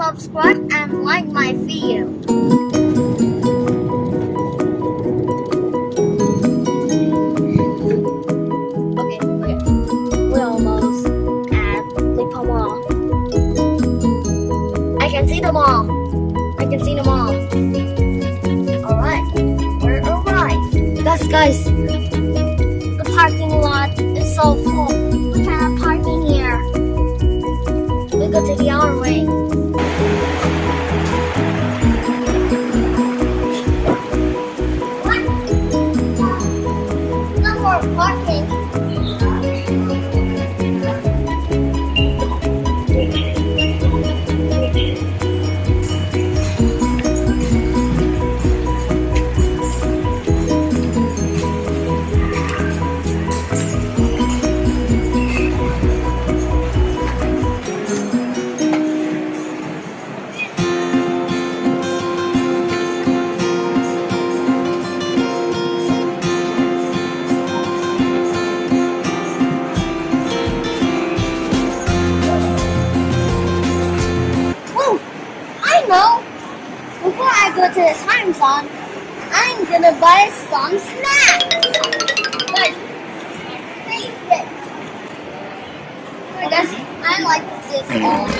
subscribe and like my video. them all. I can see them all. Alright, we're alright. Guys, guys, know, before I go to the time zone, I'm gonna buy some snacks. My favorite. I guess I like this one.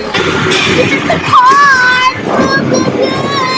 This is the card! Look, look, look.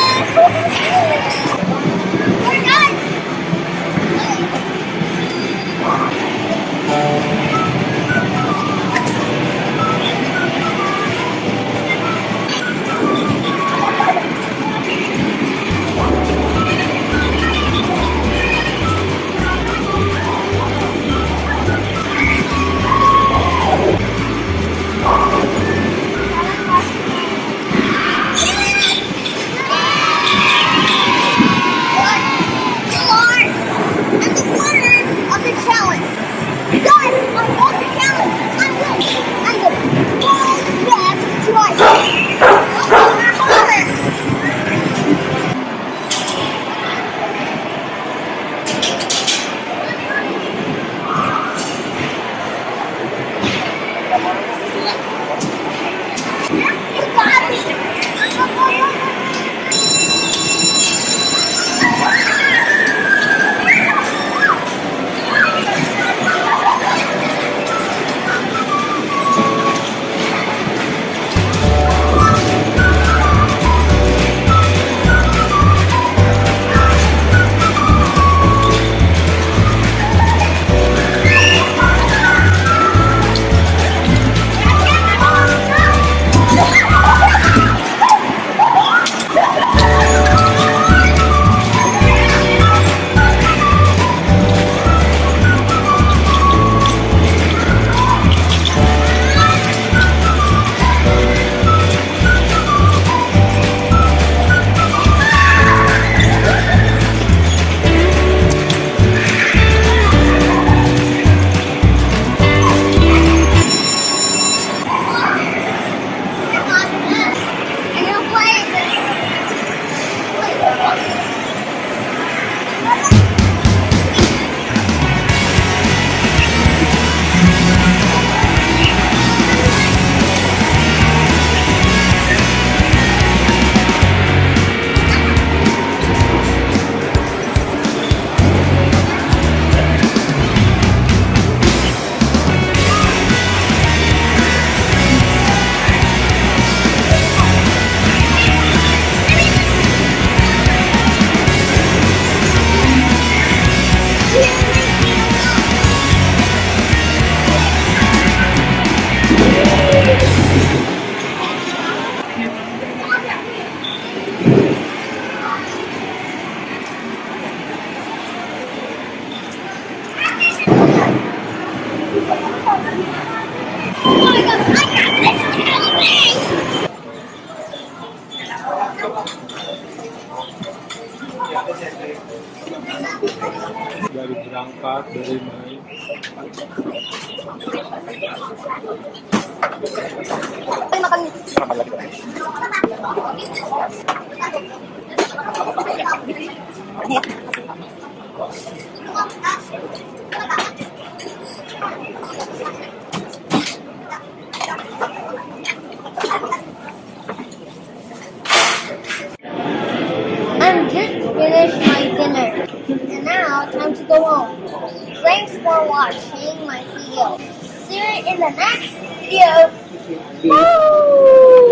dari berangkat dari main Thank you. Just finished my dinner. And now, time to go home. Thanks for watching my video. See you in the next video. Bye!